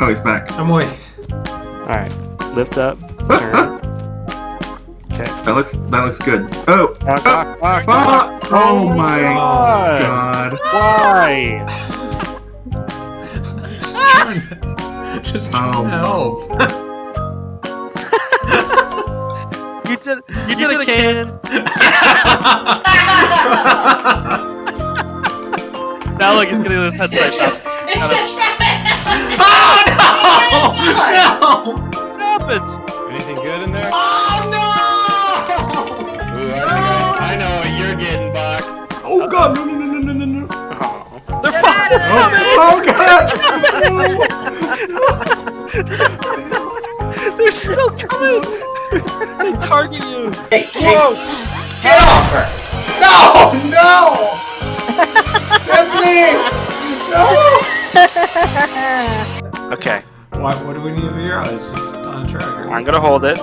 Oh, he's back. I'm away. Alright. Lift up. Turn. Okay. That looks that looks good. Oh, Knock, knock, knock, ah, knock. oh my God. god. Why? Just trying, just trying Oh. to help. You did. You did a can. Now look, he's gonna do his head no! What happens? Anything good in there? Oh no! Ooh, I think I, I know what you're getting, Bach. Oh god! No! No! No! No! No! No! Oh, no. Oh. They're fucking Oh, oh god! They're still coming. they target you. Hey, Whoa. get off her! No! No! Tiffany! No! Okay. Why, what do we need to figure out? It's just on tracker. I'm gonna hold it.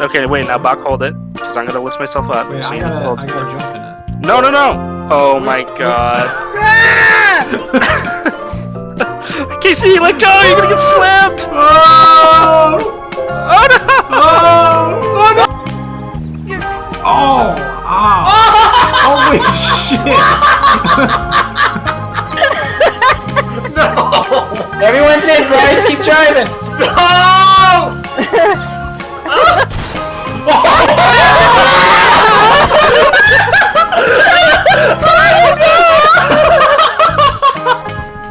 Okay, wait. Now, Bach, hold it. Because I'm gonna lift myself up. Wait, So I you need to gotta, hold I gotta jump in it. No, no, no. Oh my god. Casey, let go. You're gonna get slammed. Oh! Oh no. Oh! Oh no! Oh! Ow! Holy shit! No! Everyone's in, guys. Keep driving. No!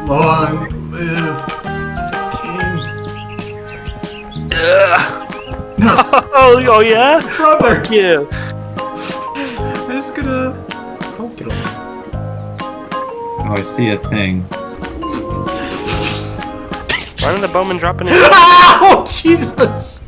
Long live King. Oh, oh yeah. Brother! Fuck you. I'm just gonna. Don't get on. Oh, I see a thing. Why didn't the bowman drop in? Oh Jesus!